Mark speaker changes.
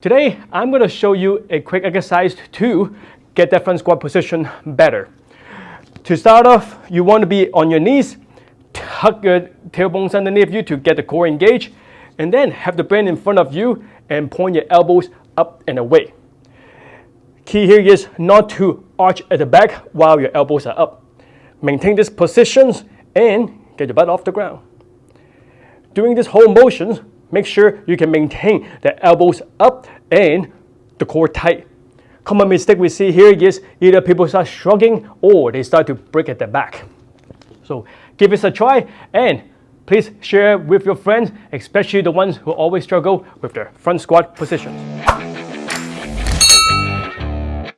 Speaker 1: Today, I'm going to show you a quick exercise to get that front squat position better. To start off, you want to be on your knees, tuck your tailbones underneath you to get the core engaged, and then have the brain in front of you and point your elbows up and away. Key here is not to arch at the back while your elbows are up. Maintain these positions and get your butt off the ground. During this whole motion, Make sure you can maintain the elbows up and the core tight. Common mistake we see here is either people start shrugging or they start to break at the back. So give this a try and please share with your friends, especially the ones who always struggle with their front squat positions.